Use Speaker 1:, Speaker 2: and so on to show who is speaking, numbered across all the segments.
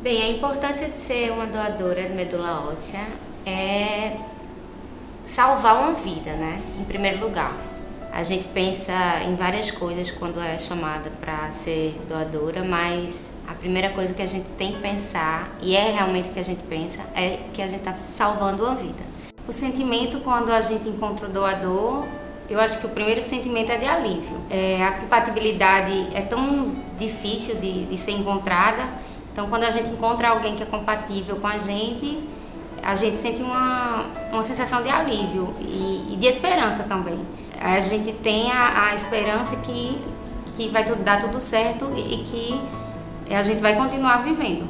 Speaker 1: Bem, a importância de ser uma doadora de medula óssea é salvar uma vida, né? Em primeiro lugar. A gente pensa em várias coisas quando é chamada para ser doadora, mas a primeira coisa que a gente tem que pensar, e é realmente o que a gente pensa, é que a gente está salvando uma vida. O sentimento quando a gente encontra o doador, eu acho que o primeiro sentimento é de alívio. É, a compatibilidade é tão difícil de, de ser encontrada então, quando a gente encontra alguém que é compatível com a gente, a gente sente uma, uma sensação de alívio e, e de esperança também. A gente tem a, a esperança que, que vai tudo, dar tudo certo e que a gente vai continuar vivendo.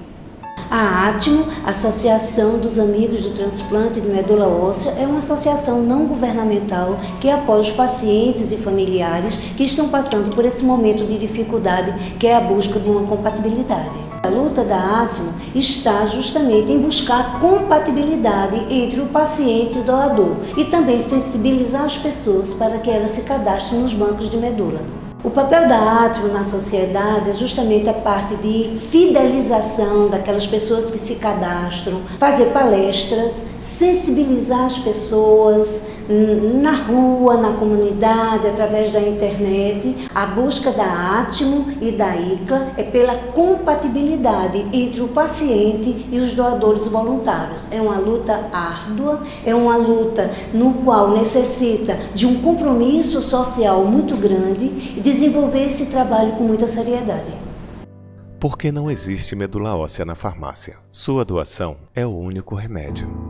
Speaker 2: A ATMO, Associação dos Amigos do Transplante de Medula Óssea, é uma associação não governamental que apoia os pacientes e familiares que estão passando por esse momento de dificuldade que é a busca de uma compatibilidade. A luta da Atmo está justamente em buscar compatibilidade entre o paciente e o doador e também sensibilizar as pessoas para que elas se cadastrem nos bancos de medula. O papel da Atmo na sociedade é justamente a parte de fidelização daquelas pessoas que se cadastram, fazer palestras, sensibilizar as pessoas, na rua, na comunidade, através da internet. A busca da Atmo e da ICLA é pela compatibilidade entre o paciente e os doadores voluntários. É uma luta árdua, é uma luta no qual necessita de um compromisso social muito grande e desenvolver esse trabalho com muita seriedade.
Speaker 3: Porque não existe medula óssea na farmácia. Sua doação é o único remédio.